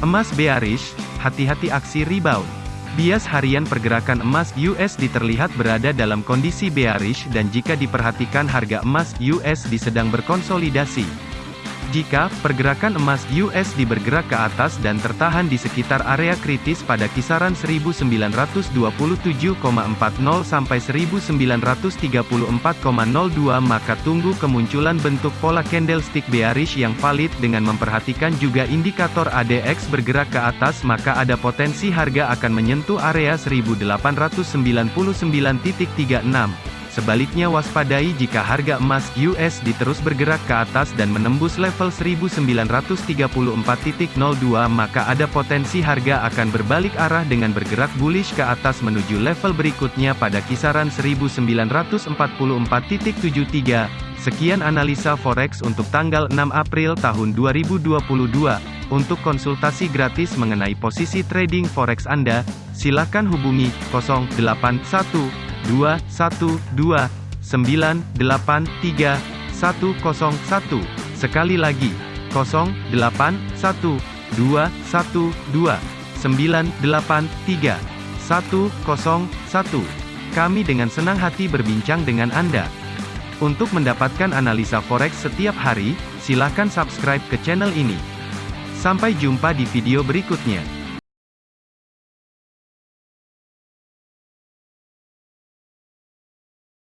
Emas bearish, hati-hati aksi rebound. Bias harian pergerakan emas USD terlihat berada dalam kondisi bearish dan jika diperhatikan harga emas USD sedang berkonsolidasi. Jika pergerakan emas USD bergerak ke atas dan tertahan di sekitar area kritis pada kisaran 1927,40 sampai 1934,02 maka tunggu kemunculan bentuk pola candlestick bearish yang valid dengan memperhatikan juga indikator ADX bergerak ke atas maka ada potensi harga akan menyentuh area 1899.36. Sebaliknya waspadai jika harga emas USD terus bergerak ke atas dan menembus level 1934.02 maka ada potensi harga akan berbalik arah dengan bergerak bullish ke atas menuju level berikutnya pada kisaran 1944.73. Sekian analisa forex untuk tanggal 6 April tahun 2022. Untuk konsultasi gratis mengenai posisi trading forex Anda, silakan hubungi 081 dua satu dua sembilan delapan tiga satu kosong satu sekali lagi kosong delapan satu dua satu dua sembilan delapan tiga satu kosong satu kami dengan senang hati berbincang dengan Anda. Untuk mendapatkan analisa forex setiap hari, silakan subscribe ke channel ini. Sampai jumpa di video berikutnya.